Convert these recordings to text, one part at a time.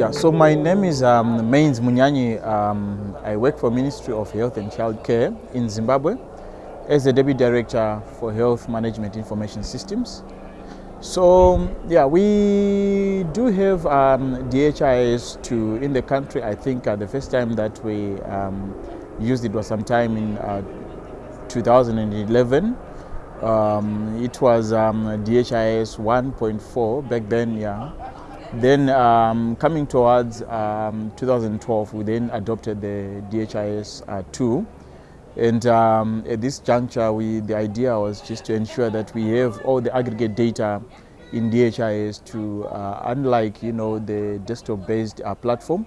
Yeah, so my name is um, Manes Munyanyi. Um, I work for Ministry of Health and Child Care in Zimbabwe as the Deputy Director for Health Management Information Systems. So yeah, we do have um, DHIS2 in the country. I think uh, the first time that we um, used it was sometime in uh, 2011. Um, it was um, DHIS 1.4 back then, yeah. Then um, coming towards um, 2012, we then adopted the DHIS uh, 2. And um, at this juncture, we, the idea was just to ensure that we have all the aggregate data in DHIS2, uh, unlike you know, the desktop-based uh, platform,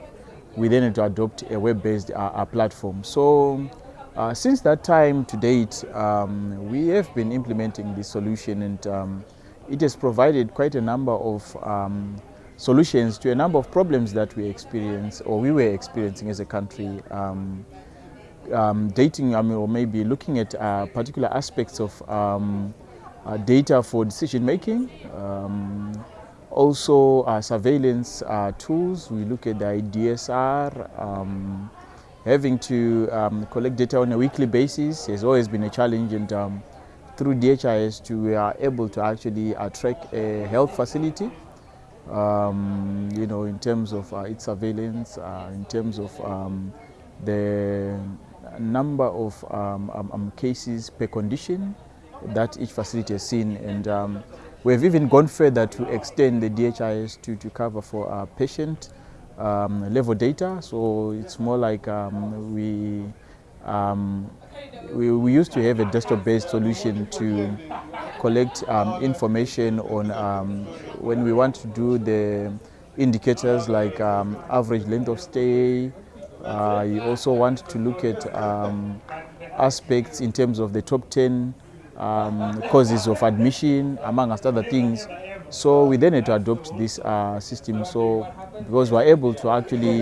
we then had to adopt a web-based uh, uh, platform. So uh, since that time to date, um, we have been implementing this solution and um, it has provided quite a number of um, solutions to a number of problems that we experience or we were experiencing as a country. Um, um, dating I mean, or maybe looking at uh, particular aspects of um, uh, data for decision making. Um, also uh, surveillance uh, tools, we look at the DSR, um, having to um, collect data on a weekly basis has always been a challenge and through DHIS2 we are able to actually uh, track a health facility um, you know, in terms of uh, its surveillance, uh, in terms of um, the number of um, um, um, cases per condition that each facility has seen. And um, we've even gone further to extend the DHIS2, to cover for patient level data. So it's more like we um, we, we, used to have a desktop-based solution to collect um, information on um, when we want to do the indicators like um, average length of stay. Uh, you also want to look at um, aspects in terms of the top 10 um, causes of admission, amongst other things. So we then had to adopt this uh, system. So because we're able to actually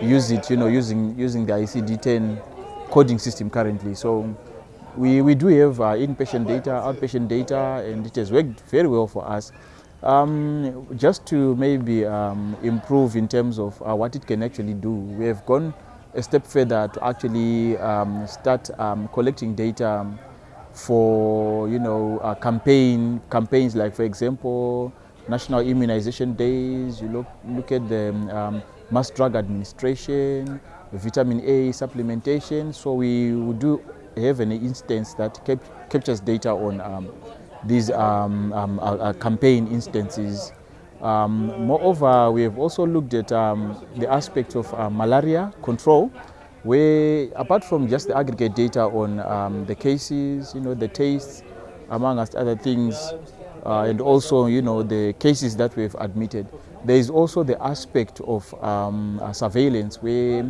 use it, you know, using using the ICD-10 coding system currently. So we, we do have uh, inpatient data, outpatient data, and it has worked very well for us. Um, just to maybe um, improve in terms of uh, what it can actually do, we have gone a step further to actually um, start um, collecting data for you know uh, campaign campaigns like for example national immunization days. You look look at the um, mass drug administration, vitamin A supplementation. So we do have an instance that cap captures data on um, these um, um, uh, uh, campaign instances. Um, moreover, we have also looked at um, the aspect of uh, malaria control, where apart from just the aggregate data on um, the cases, you know, the tastes, among other things, uh, and also, you know, the cases that we've admitted, there is also the aspect of uh, surveillance where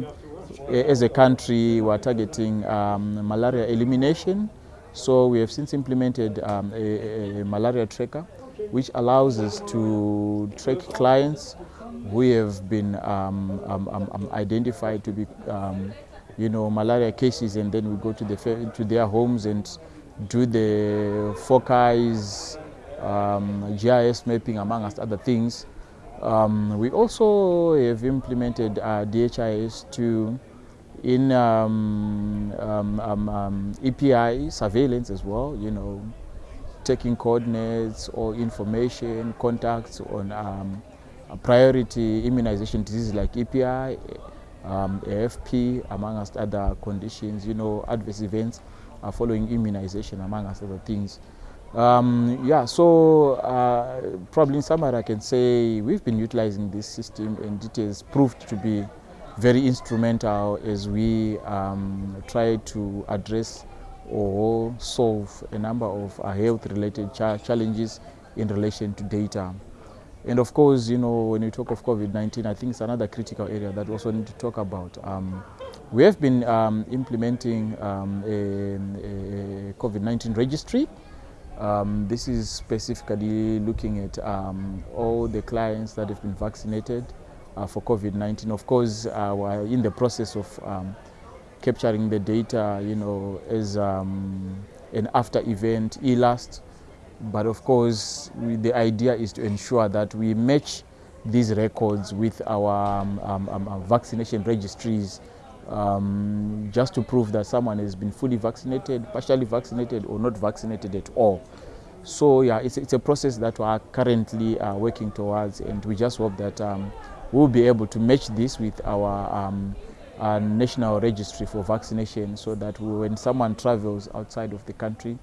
as a country we're targeting um, malaria elimination. So we have since implemented um, a, a, malaria tracker which allows us to track clients who have been um, um, um, um identified to be you know, malaria cases and then we go to, the, to their homes and do the foci, GIS mapping amongst other things um, we also have implemented uh, DHIS2 in um, um, um, um EPI surveillance as well, you know, taking coordinates or information, contacts on um, priority immunization diseases like EPI, AFP, amongst other conditions, you know, adverse events following immunization, amongst other things. Um, yeah, so uh, probably in summary I can say we've been utilizing this system and it has proved to be very instrumental as we um, try to address or solve a number of uh, health-related cha challenges in relation to data. And of course, you know, when you talk of COVID-19, I think it's another critical area that we also need to talk about. Um, we have been um, implementing um, a, a COVID-19 registry um, this is specifically looking at um, all the clients that have been vaccinated uh, for COVID-19. Of course, uh, we're in the process of um, capturing the data, you know, as um, an after-event ELAST. But of course, we, the idea is to ensure that we match these records with our um, um, vaccination registries um, just to prove that someone has been fully vaccinated, partially vaccinated, or not vaccinated at all. So yeah, it's, it's a process that we are currently uh, working towards, and we just hope that um, we'll be able to match this with our, um, our national registry for vaccination, so that when someone travels outside of the country,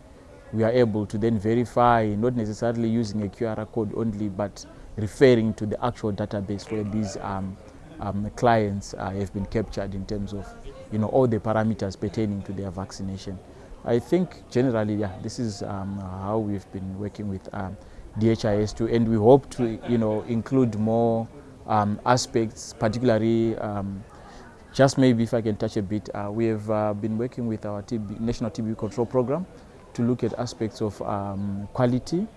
we are able to then verify, not necessarily using a QR code only, but referring to the actual database where these um, um, clients uh, have been captured in terms of you know, all the parameters pertaining to their vaccination. I think generally, yeah, this is um, how we've been working with um, DHIS2 and we hope to you know, include more um, aspects, particularly um, just maybe if I can touch a bit, uh, we have uh, been working with our TB, National TB Control Program to look at aspects of um, quality,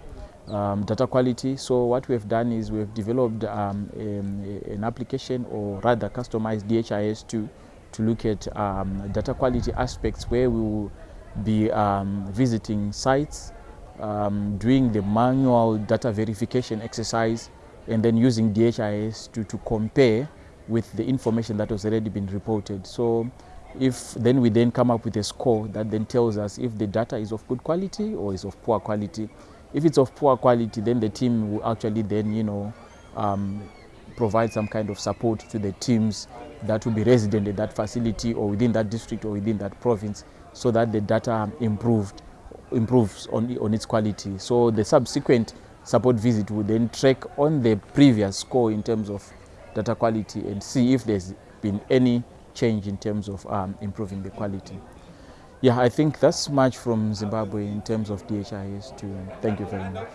um, data quality. So what we have done is we have developed um, a, an application or rather customized DHIS2 to look at um, data quality aspects where we will be um, visiting sites, um, doing the manual data verification exercise and then using DHIS2 to compare with the information that has already been reported. So if then we then come up with a score that then tells us if the data is of good quality or is of poor quality. If it's of poor quality, then the team will actually then, you know, um, provide some kind of support to the teams that will be resident in that facility or within that district or within that province so that the data improved, improves on, on its quality. So the subsequent support visit will then track on the previous score in terms of data quality and see if there's been any change in terms of um, improving the quality. Yeah, I think that's much from Zimbabwe in terms of DHIS2. Thank you very much.